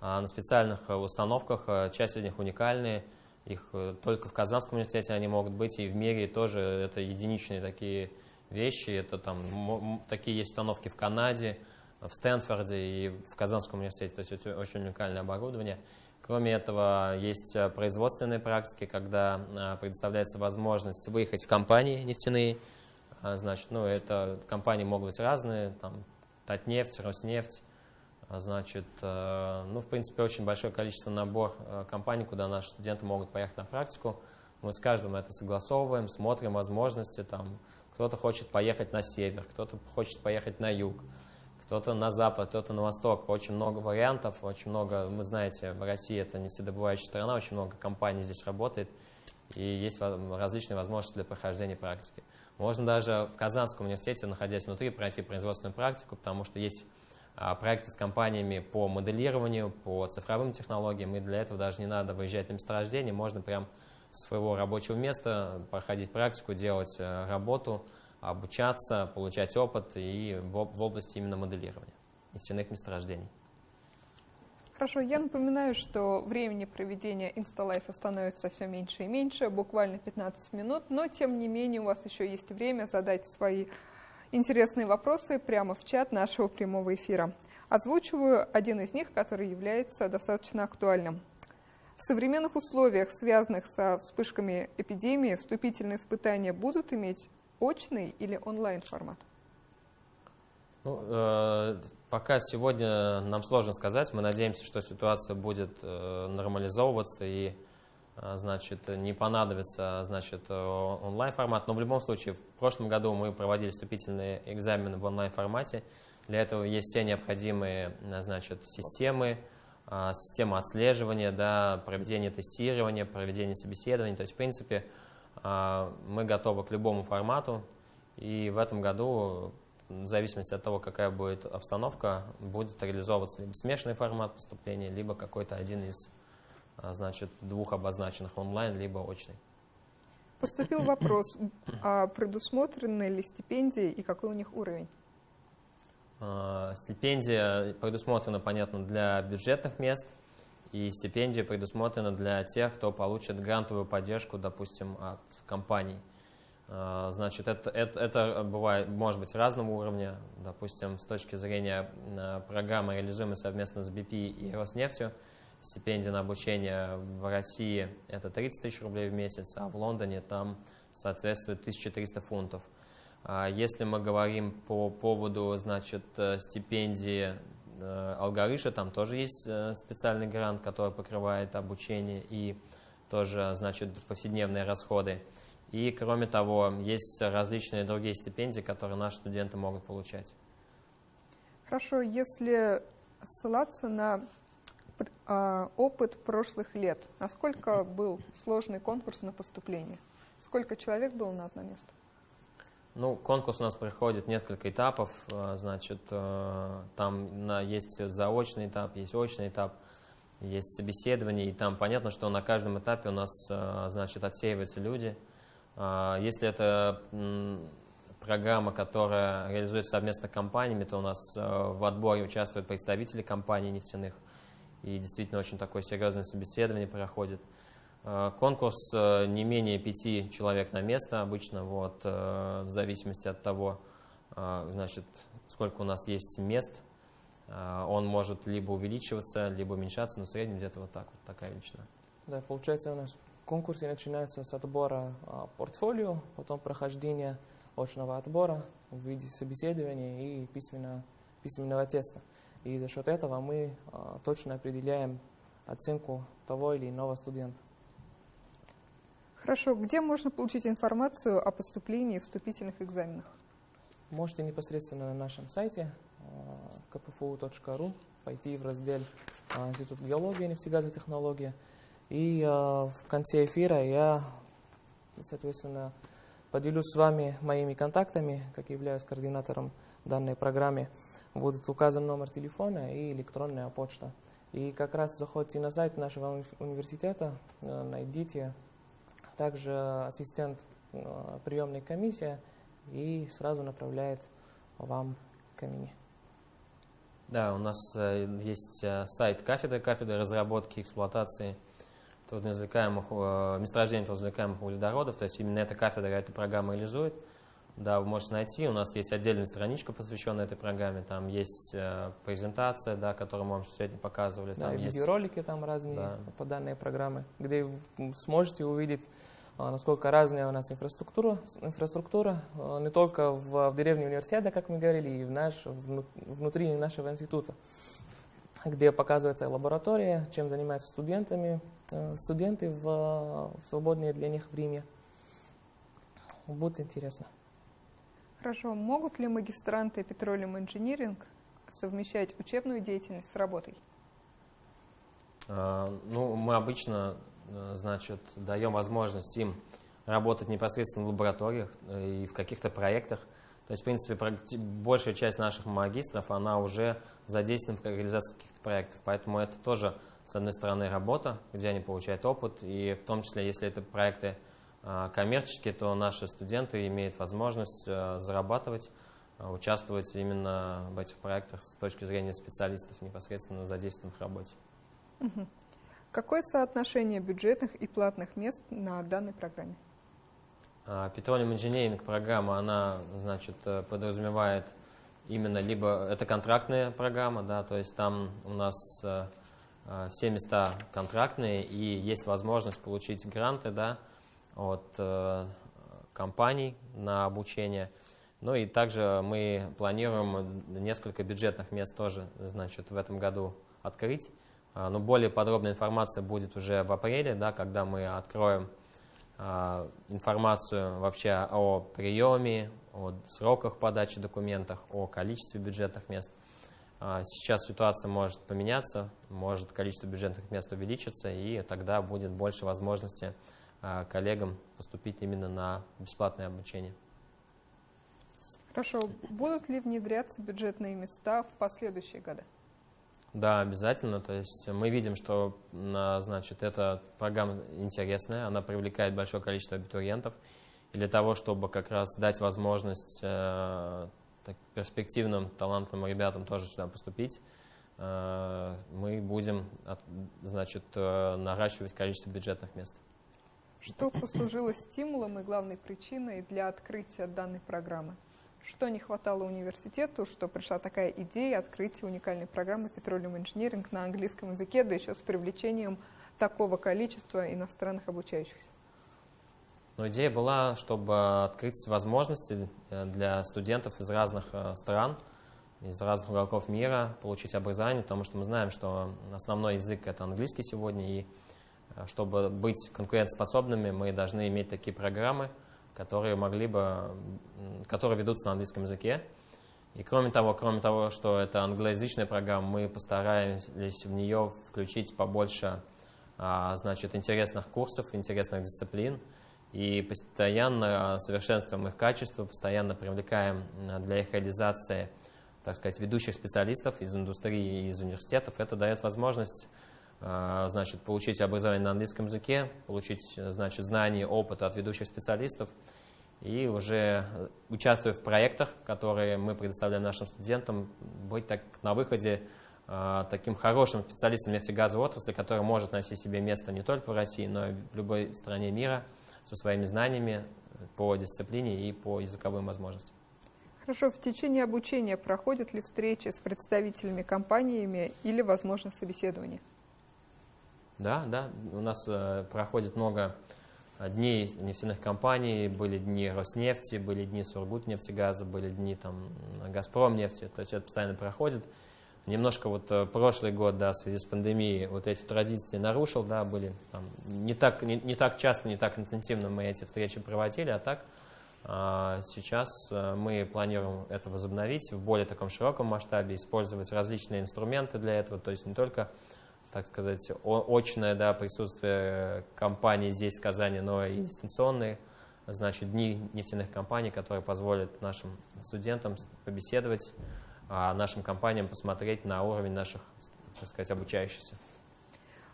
а на специальных установках, э, часть из них уникальные – их э, только в Казанском университете они могут быть, и в мире тоже это единичные такие вещи. Это там такие есть установки в Канаде, в Стэнфорде и в Казанском университете. То есть это очень уникальное оборудование. Кроме этого, есть э, производственные практики, когда э, предоставляется возможность выехать в компании нефтяные. А, значит, ну, это компании могут быть разные, там, Татнефть, Роснефть, а, значит, э, ну, в принципе, очень большое количество набор компаний, куда наши студенты могут поехать на практику. Мы с каждым это согласовываем, смотрим возможности. Там, кто-то хочет поехать на север, кто-то хочет поехать на юг, кто-то на запад, кто-то на восток. Очень много вариантов, очень много, вы знаете, в России это нефтедобывающая страна, очень много компаний здесь работает, и есть различные возможности для прохождения практики. Можно даже в Казанском университете, находясь внутри, пройти производственную практику, потому что есть а, проекты с компаниями по моделированию, по цифровым технологиям, и для этого даже не надо выезжать на месторождение, можно прям с своего рабочего места проходить практику, делать э, работу, обучаться, получать опыт и в области именно моделирования нефтяных месторождений. Хорошо, я напоминаю, что времени проведения инсталайфа становится все меньше и меньше, буквально 15 минут, но тем не менее у вас еще есть время задать свои интересные вопросы прямо в чат нашего прямого эфира. Озвучиваю один из них, который является достаточно актуальным. В современных условиях, связанных со вспышками эпидемии, вступительные испытания будут иметь очный или онлайн формат? Ну, э, пока сегодня нам сложно сказать. Мы надеемся, что ситуация будет э, нормализовываться и э, значит, не понадобится значит, э, онлайн-формат. Но в любом случае, в прошлом году мы проводили вступительные экзамены в онлайн-формате. Для этого есть все необходимые значит, системы, э, система отслеживания, да, проведение тестирования, проведение собеседований. То есть, в принципе, мы готовы к любому формату. И в этом году в зависимости от того, какая будет обстановка, будет реализовываться либо смешанный формат поступления, либо какой-то один из а, значит, двух обозначенных онлайн, либо очный. Поступил вопрос, а предусмотрены ли стипендии и какой у них уровень? А, стипендия предусмотрена, понятно, для бюджетных мест, и стипендия предусмотрена для тех, кто получит грантовую поддержку, допустим, от компаний. А, значит, это, это, это бывает, может быть разного уровня. Допустим, с точки зрения а, программы, реализуемой совместно с BP и Роснефтью, стипендия на обучение в России – это 30 тысяч рублей в месяц, а в Лондоне там соответствует 1300 фунтов. А, если мы говорим по поводу значит, э, стипендии э, Алгарыша, там тоже есть э, специальный грант, который покрывает обучение и тоже значит, повседневные расходы. И, кроме того, есть различные другие стипендии, которые наши студенты могут получать. Хорошо, если ссылаться на э, опыт прошлых лет, насколько был сложный конкурс на поступление? Сколько человек было на одно место? Ну, конкурс у нас проходит несколько этапов, а, значит, э, там есть заочный этап, есть очный этап, есть собеседование, и там понятно, что на каждом этапе у нас, э, значит, отсеиваются люди – если это программа, которая реализуется совместно с компаниями, то у нас э, в отборе участвуют представители компаний нефтяных. И действительно очень такое серьезное собеседование проходит. Э, конкурс э, не менее пяти человек на место обычно, вот, в зависимости от того, значит, сколько у нас есть мест. Он может либо увеличиваться, либо уменьшаться, но в среднем где-то вот так вот такая величина. Да, получается у нас Конкурсы начинаются с отбора а, портфолио, потом прохождения очного отбора в виде собеседования и письменно, письменного теста. И за счет этого мы а, точно определяем оценку того или иного студента. Хорошо. Где можно получить информацию о поступлении в вступительных экзаменах? Можете непосредственно на нашем сайте kpfu.ru пойти в раздел Институт геологии и нефтегазовой технологии – и э, в конце эфира я, соответственно, поделюсь с вами моими контактами, как являюсь координатором данной программы. Будет указан номер телефона и электронная почта. И как раз заходите на сайт нашего университета, э, найдите также ассистент э, приемной комиссии и сразу направляет вам к имени. Да, у нас э, есть сайт кафедры, кафедры разработки и эксплуатации – трудноизвлекаемых, э, месторождений трудноизвлекаемых углеводородов, то есть именно эта кафедра эту программу реализует. Да, вы можете найти, у нас есть отдельная страничка, посвященная этой программе, там есть э, презентация, да, которую мы вам сегодня показывали. Да, там есть видеоролики там разные да. по данной программе, где вы сможете увидеть, э, насколько разная у нас инфраструктура, инфраструктура не только в, в деревне университета, как мы говорили, и в наш, внутри нашего института где показывается лаборатория, чем занимаются студентами, э, студенты в, в свободное для них время. Будет интересно. Хорошо. Могут ли магистранты Petroleum Engineering совмещать учебную деятельность с работой? А, ну, мы обычно, значит, даем возможность им работать непосредственно в лабораториях э, и в каких-то проектах. То есть, в принципе, большая часть наших магистров, она уже задействована в реализации каких-то проектов. Поэтому это тоже, с одной стороны, работа, где они получают опыт. И в том числе, если это проекты а, коммерческие, то наши студенты имеют возможность а, зарабатывать, участвовать именно в этих проектах с точки зрения специалистов, непосредственно задействованных в работе. Какое соотношение бюджетных и платных мест на данной программе? Petroleum Engineering программа, она, значит, э, подразумевает именно либо это контрактная программа, да, то есть там у нас э, э, все места контрактные и есть возможность получить гранты, да, от компаний на обучение. Ну и также мы планируем несколько бюджетных мест тоже, значит, в этом году открыть. Но более подробная информация будет уже в апреле, да, когда мы откроем а, информацию вообще о приеме, о сроках подачи документов, о количестве бюджетных мест. А, сейчас ситуация может поменяться, может количество бюджетных мест увеличиться, и тогда будет больше возможности а, коллегам поступить именно на бесплатное обучение. Хорошо. Будут ли внедряться бюджетные места в последующие годы? Да, обязательно. То есть мы видим, что значит, эта программа интересная, она привлекает большое количество абитуриентов. И для того, чтобы как раз дать возможность э, так, перспективным, талантливым ребятам тоже сюда поступить, э, мы будем от, значит, э, наращивать количество бюджетных мест. Что послужило стимулом и главной причиной для открытия данной программы? Что не хватало университету, что пришла такая идея открытия уникальной программы Petroleum Engineering на английском языке, да еще с привлечением такого количества иностранных обучающихся? Но идея была, чтобы открыть возможности э, для студентов из разных э, стран, из разных уголков мира получить образование, потому что мы знаем, что основной язык это английский сегодня, и э, чтобы быть конкурентоспособными, мы должны иметь такие программы, которые могли бы, которые ведутся на английском языке. И кроме того, кроме того, что это англоязычная программа, мы постарались в нее включить побольше а, значит, интересных курсов, интересных дисциплин. И постоянно совершенствуем их качество, постоянно привлекаем для их реализации, так сказать, ведущих специалистов из индустрии и из университетов. Это дает возможность значит, получить образование на английском языке, получить значит, знания, опыт от ведущих специалистов и уже участвуя в проектах, которые мы предоставляем нашим студентам, быть так, на выходе э, таким хорошим специалистом нефтегазовой отрасли, который может найти себе место не только в России, но и в любой стране мира со своими знаниями по дисциплине и по языковым возможностям. Хорошо, в течение обучения проходят ли встречи с представителями компаниями или, возможно, собеседование? Да, да, у нас э, проходит много дней нефтяных компаний, были дни Роснефти, были дни Сургутнефтегаза, были дни там Газпромнефти, то есть это постоянно проходит. Немножко вот э, прошлый год, да, в связи с пандемией, вот эти традиции нарушил, да, были там, не, так, не, не так часто, не так интенсивно мы эти встречи проводили, а так а, сейчас э, мы планируем это возобновить в более таком широком масштабе, использовать различные инструменты для этого, то есть не только так сказать, очное да, присутствие компании здесь, в Казани, но и дистанционные, значит, дни нефтяных компаний, которые позволят нашим студентам побеседовать, а нашим компаниям посмотреть на уровень наших, так сказать, обучающихся.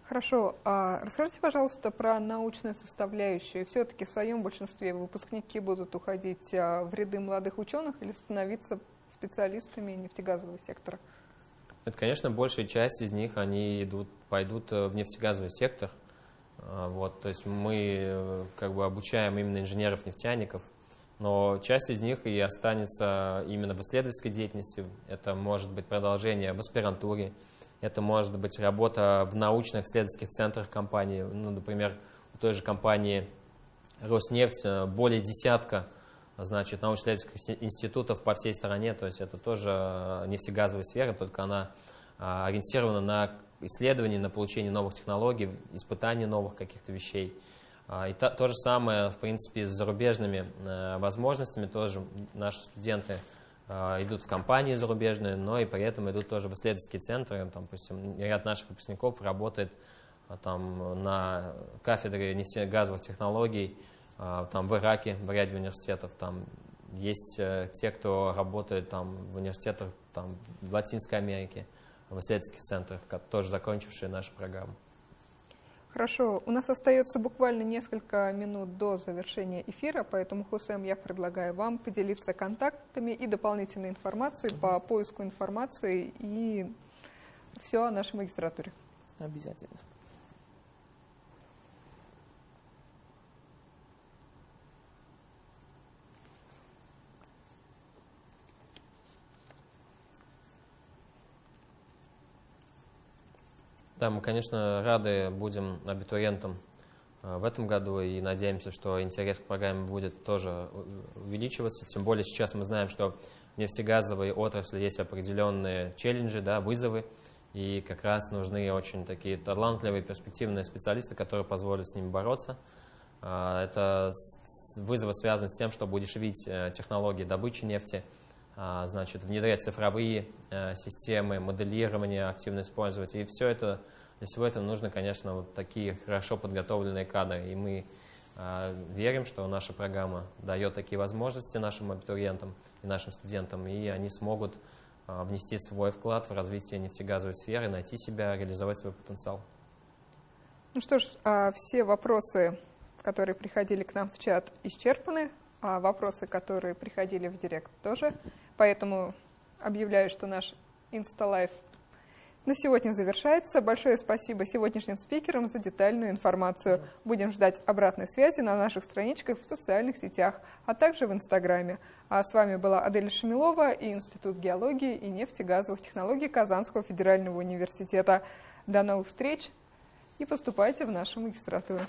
Хорошо. А расскажите, пожалуйста, про научную составляющую. Все-таки в своем большинстве выпускники будут уходить а, в ряды молодых ученых или становиться специалистами нефтегазового сектора? Это, конечно, большая часть из них, они идут, пойдут э, в нефтегазовый сектор. А, вот, то есть мы э, как бы обучаем именно инженеров-нефтяников, но часть из них и останется именно в исследовательской деятельности. Это может быть продолжение в аспирантуре, это может быть работа в научных исследовательских центрах компании. Ну, например, у той же компании Роснефть э, более десятка значит, научно-исследовательских институтов по всей стране, то есть это тоже э, нефтегазовая сфера, только она а, ориентирована на исследования, на получение новых технологий, испытание новых каких-то вещей. А, и то, то же самое, в принципе, с зарубежными э, возможностями, тоже наши студенты э, идут в компании зарубежные, но и при этом идут тоже в исследовательские центры, там, допустим, ряд наших выпускников работает там, на кафедре нефтегазовых технологий, там в Ираке, в ряде университетов, там есть э, те, кто работает там в университетах там, в Латинской Америке, в исследовательских центрах, тоже закончившие нашу программу. Хорошо, у нас остается буквально несколько минут до завершения эфира, поэтому, Хусем, я предлагаю вам поделиться контактами и дополнительной информацией по поиску информации и все о нашей магистратуре. Обязательно. Да, мы, конечно, рады будем абитуриентам э, в этом году и надеемся, что интерес к программе будет тоже э, увеличиваться. Тем более сейчас мы знаем, что в нефтегазовой отрасли есть определенные челленджи, да, вызовы, и как раз нужны очень такие талантливые, перспективные специалисты, которые позволят с ними бороться. Э, это вызовы связаны с тем, чтобы удешевить технологии добычи нефти, значит, внедрять цифровые системы, моделирования активно использовать. И все это для всего этого нужно, конечно, вот такие хорошо подготовленные кадры. И мы э, верим, что наша программа дает такие возможности нашим абитуриентам и нашим студентам, и они смогут э, внести свой вклад в развитие нефтегазовой сферы, найти себя, реализовать свой потенциал. Ну что ж, а все вопросы, которые приходили к нам в чат, исчерпаны, а вопросы, которые приходили в директ, тоже. Поэтому объявляю, что наш Инсталайф на сегодня завершается. Большое спасибо сегодняшним спикерам за детальную информацию. Будем ждать обратной связи на наших страничках в социальных сетях, а также в Инстаграме. А с вами была Адель Шамилова и Институт геологии и нефтегазовых технологий Казанского федерального университета. До новых встреч и поступайте в нашу магистратуру.